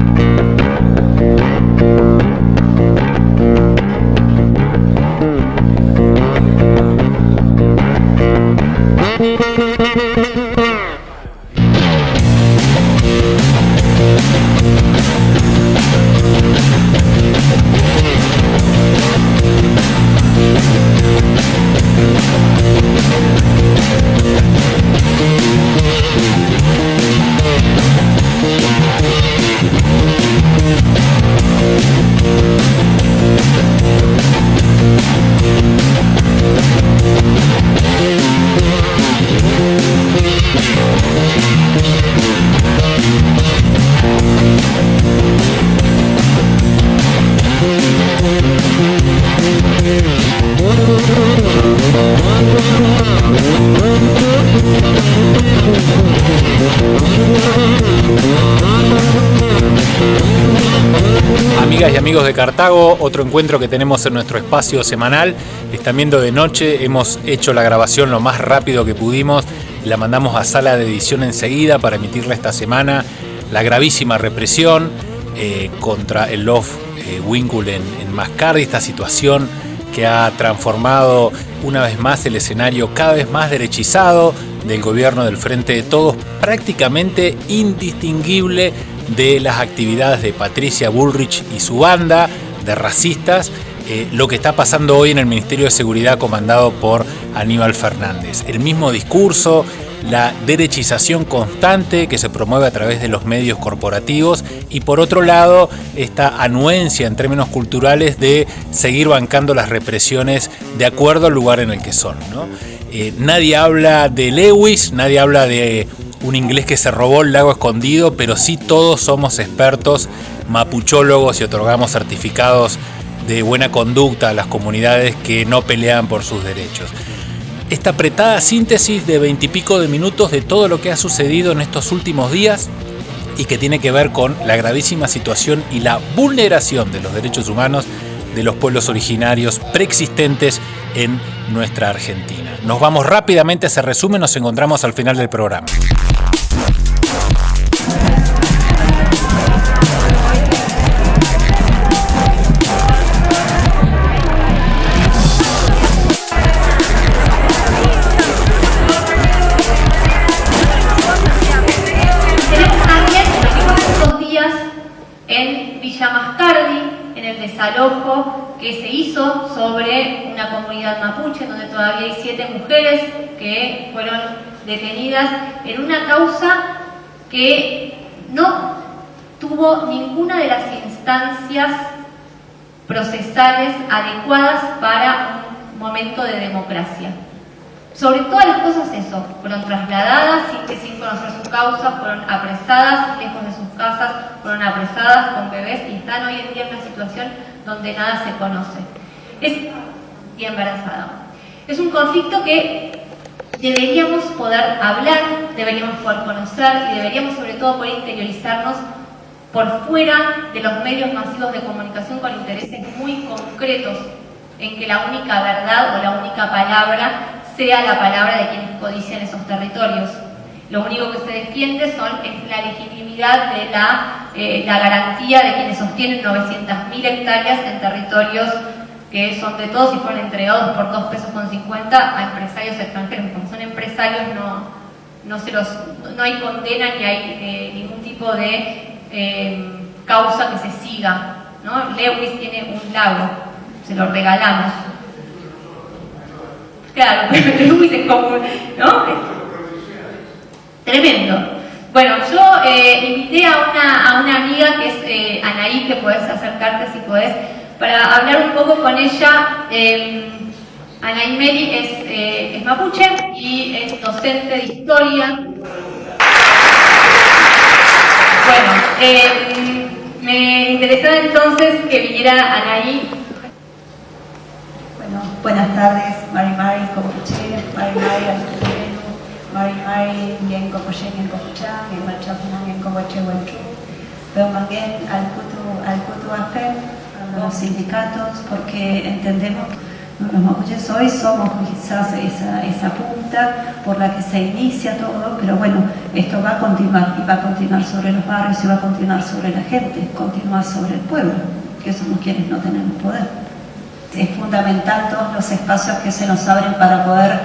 Amigas y amigos de Cartago, otro encuentro que tenemos en nuestro espacio semanal. Están viendo de noche, hemos hecho la grabación lo más rápido que pudimos, la mandamos a sala de edición enseguida para emitirla esta semana. La gravísima represión eh, contra el Love eh, Winkle en, en Mascardi, esta situación que ha transformado una vez más el escenario cada vez más derechizado del gobierno del Frente de Todos, prácticamente indistinguible de las actividades de Patricia Bullrich y su banda de racistas, eh, lo que está pasando hoy en el Ministerio de Seguridad comandado por Aníbal Fernández. El mismo discurso, la derechización constante que se promueve a través de los medios corporativos y por otro lado esta anuencia en términos culturales de seguir bancando las represiones de acuerdo al lugar en el que son. Eh, nadie habla de Lewis, nadie habla de un inglés que se robó el lago escondido, pero sí todos somos expertos mapuchólogos y otorgamos certificados de buena conducta a las comunidades que no pelean por sus derechos. Esta apretada síntesis de veintipico de minutos de todo lo que ha sucedido en estos últimos días y que tiene que ver con la gravísima situación y la vulneración de los derechos humanos de los pueblos originarios preexistentes en nuestra Argentina. Nos vamos rápidamente a ese resumen, nos encontramos al final del programa. Desalojo que se hizo sobre una comunidad mapuche, donde todavía hay siete mujeres que fueron detenidas en una causa que no tuvo ninguna de las instancias procesales adecuadas para un momento de democracia. Sobre todas las cosas eso, fueron trasladadas sin conocer su causa, fueron apresadas lejos de sus casas, fueron apresadas con bebés y están hoy en día en una situación donde nada se conoce. Es, y embarazada. Es un conflicto que deberíamos poder hablar, deberíamos poder conocer y deberíamos sobre todo poder interiorizarnos por fuera de los medios masivos de comunicación con intereses muy concretos en que la única verdad o la única palabra sea la palabra de quienes codician esos territorios. Lo único que se defiende son, es la legitimidad de la, eh, la garantía de quienes sostienen 900.000 hectáreas en territorios que son de todos y fueron entregados por 2 pesos con 50 a empresarios extranjeros. Como son empresarios no, no, se los, no hay condena ni hay eh, ningún tipo de eh, causa que se siga. Lewis tiene un lago, se lo regalamos. Claro, Lewis es como... ¿no? Tremendo. Bueno, yo eh, invité a una, a una, amiga que es eh, Anaí, que puedes acercarte si podés, para hablar un poco con ella. Eh, Anaí Meli es, eh, es, mapuche y es docente de historia. Bueno, me interesaba entonces que viniera Anaí. Bueno, buenas tardes, Mari Mari, Copuche, Mari Mari, mari mari bien como en cofucha, en machafunan en como chehuenchu. Pero también al puto, al puto hacer los sindicatos porque entendemos Los mapuches hoy somos quizás esa, esa punta por la que se inicia todo, pero bueno, esto va a continuar y va a continuar sobre los barrios y va a continuar sobre la gente, continuar sobre el pueblo, que somos quienes no tenemos poder. Es fundamental todos los espacios que se nos abren para poder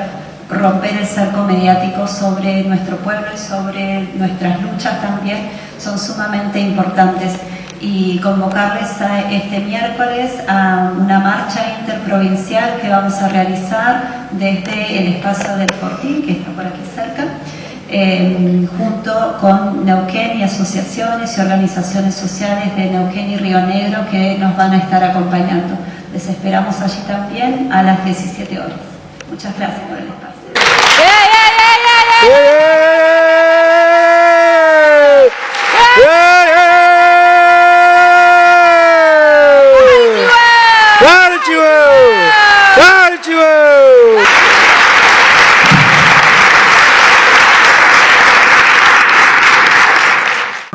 romper el cerco mediático sobre nuestro pueblo y sobre nuestras luchas también son sumamente importantes y convocarles a este miércoles a una marcha interprovincial que vamos a realizar desde el espacio del Fortín, que está por aquí cerca, eh, junto con Neuquén y asociaciones y organizaciones sociales de Neuquén y Río Negro que nos van a estar acompañando. Les esperamos allí también a las 17 horas. Muchas gracias por el espacio.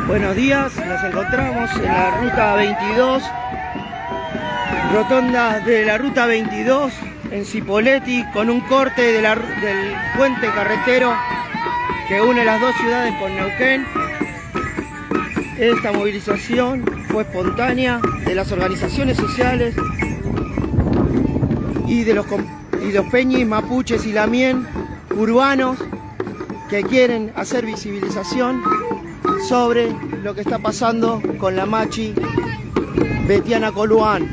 Buenos días, nos encontramos en la ruta 22, rotonda de la ruta 22 en Cipolletti con un corte del puente carretero que une las dos ciudades con Neuquén. Esta movilización fue espontánea de las organizaciones sociales y de los, y los peñis, mapuches y lamien urbanos que quieren hacer visibilización sobre lo que está pasando con la machi Betiana Coluán.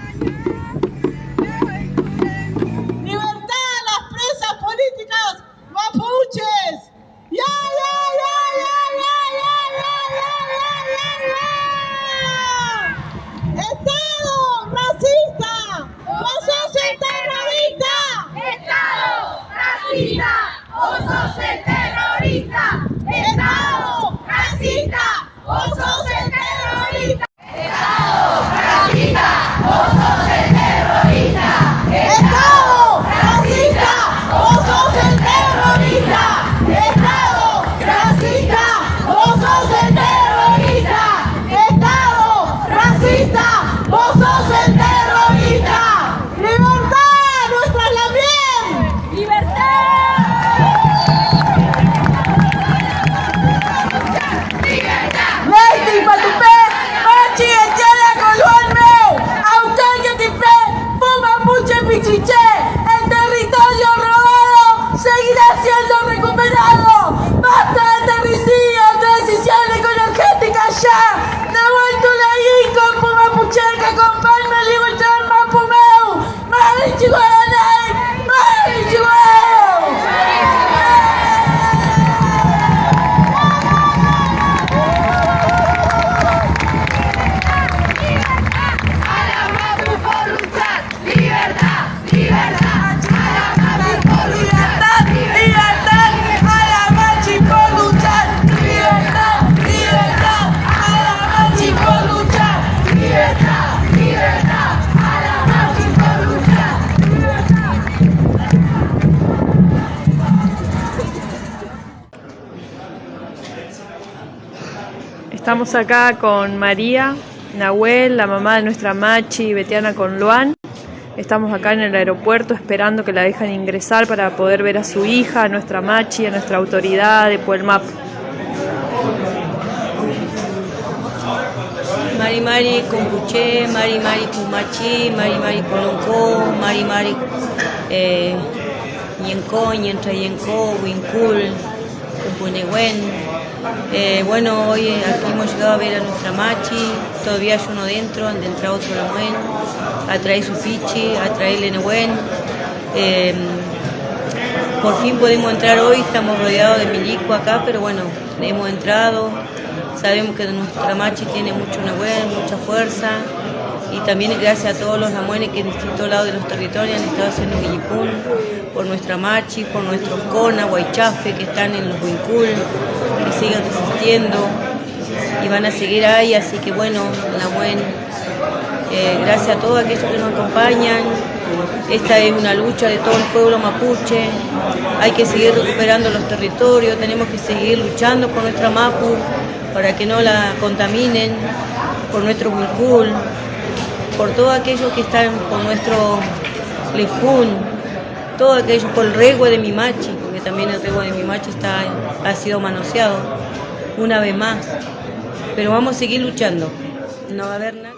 Estamos acá con María, Nahuel, la mamá de nuestra Machi, Betiana con Luan. Estamos acá en el aeropuerto esperando que la dejen ingresar para poder ver a su hija, a nuestra Machi, a nuestra autoridad de Puelmap. Mari Mari Kumbuche, Mari Mari Kumachi, Mari Mari Kolonko, Mari Mari eh, Yenko, Yentra Winkul, Kumpunehuen. Eh, bueno, hoy aquí hemos llegado a ver a nuestra Machi, todavía hay uno dentro, han de entrar otro Lamuen, a traer su fichi, a traer Lenehuen. Eh, por fin podemos entrar hoy, estamos rodeados de milico acá, pero bueno, hemos entrado. Sabemos que nuestra machi tiene mucho Nahuel, mucha fuerza. Y también gracias a todos los namuenes que en distintos lados de los territorios han estado haciendo Guillipún, por nuestra machi, por nuestros Cona, Guaychafe, que están en los Huincul, que siguen resistiendo y van a seguir ahí. Así que bueno, Nahuel, eh, gracias a todos aquellos que nos acompañan. Esta es una lucha de todo el pueblo mapuche. Hay que seguir recuperando los territorios, tenemos que seguir luchando por nuestra Mapu para que no la contaminen, por nuestro Huilcul, por todos aquellos que están por nuestro Lefun, todo aquello por el regue de mi machi, porque también el regue de mi machi está, ha sido manoseado una vez más. Pero vamos a seguir luchando. No va a haber nada.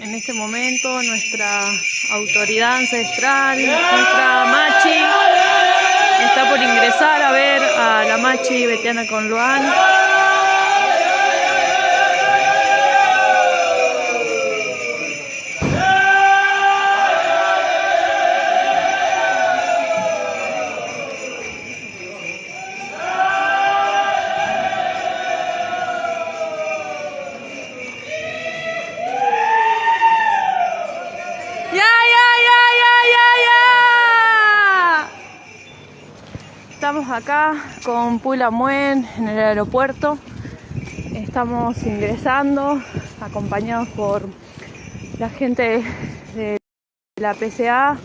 En este momento nuestra autoridad ancestral, nuestra machi, está por ingresar a ver a la machi Betiana con Luan. Acá con Pula Muen en el aeropuerto. Estamos ingresando, acompañados por la gente de la PCA.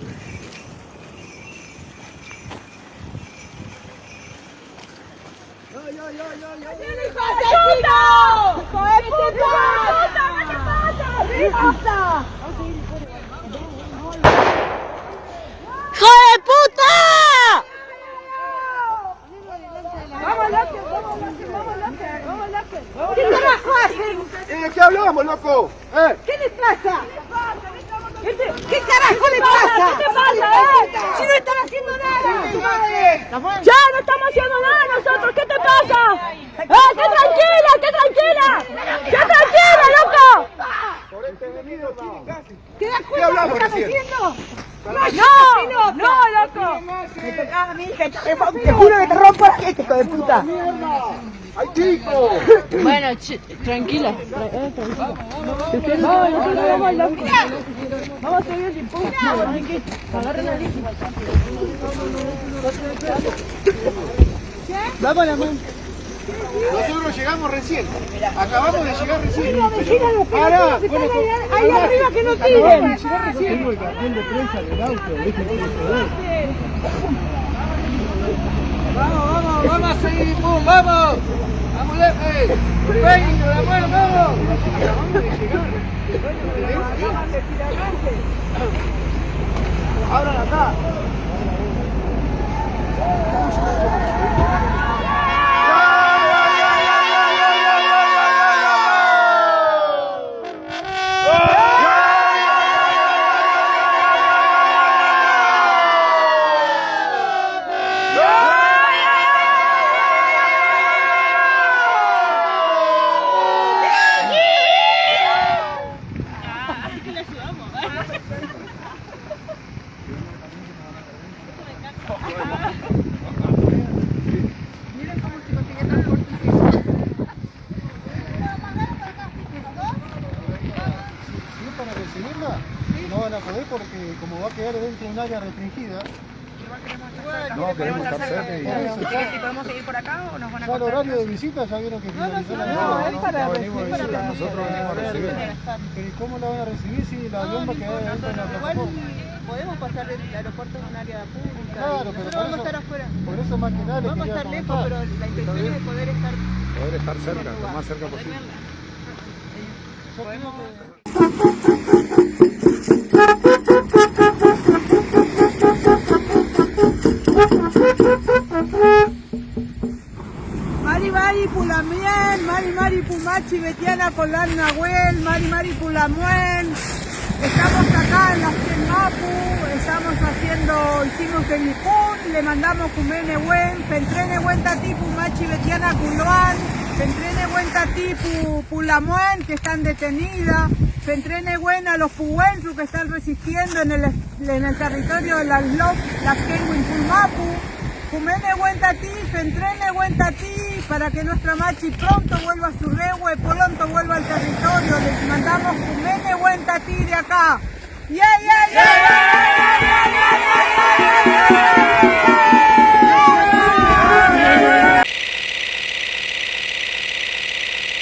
¡Hijo de puta! ¿Qué carajo hacen? ¿De qué hablamos, loco? ¿Eh? ¿Qué les pasa? ¿Qué, te- qué carajo les pasa? ¿Qué te pasa, eh? Si no están haciendo nada. Ya no estamos haciendo nada nosotros. ¿Qué te pasa? ¡Eh, qué tranquila, qué tranquila! ¡Qué tranquila, loco! Por este venido, ¿Te das ¿Qué lo hablamos haciendo? No, no, loco. Me tocaba a mí, te, te, te juro que te rompo la gente, hijo de puta. Bueno, tranquila. Nosotros llegamos recién. Acabamos de llegar recién. Decirle a los Pará, pelotudos que bueno, están ahí, ahí arriba que no tiren. Tengo el cartel de prensa del auto, ¿viste? Vamos, vamos, vamos a seguir, vamos. No, queremos estar cerca y... si podemos seguir por acá o nos van Ya el horario de visita ya vieron que finalizó la no, es para venimos de visita, nosotros venimos a recibir. Pero ¿y cómo la van a recibir si la avión va a quedar dentro de la plataforma? podemos pasar el aeropuerto en un área pública. Claro, pero por vamos a eso, estar afuera. por eso más que nada les Vamos a estar lejos, pero la intención es de poder estar Poder estar cerca, lo más cerca posible. Mari Betiana Colán Nahuel, Mari Mari Pulamuen. Estamos acá en la en Mapu, estamos haciendo, hicimos el Ipun, le mandamos Cumene Buen, Pentrene Buen Tati Pumachi, Betiana Culoan, Pentrene Buen Tati Pu- Pulamuen, que están detenidas, Pentrene Buen a los Puensu que están resistiendo en el, en el territorio de las LOP, las Kenwin Pulmapu. Jumeme Huentati, Fentrene ti, para que nuestra machi pronto vuelva a su regue, pronto vuelva al territorio. Les mandamos Jumeme Huentati de acá. Yeah, yeah, yeah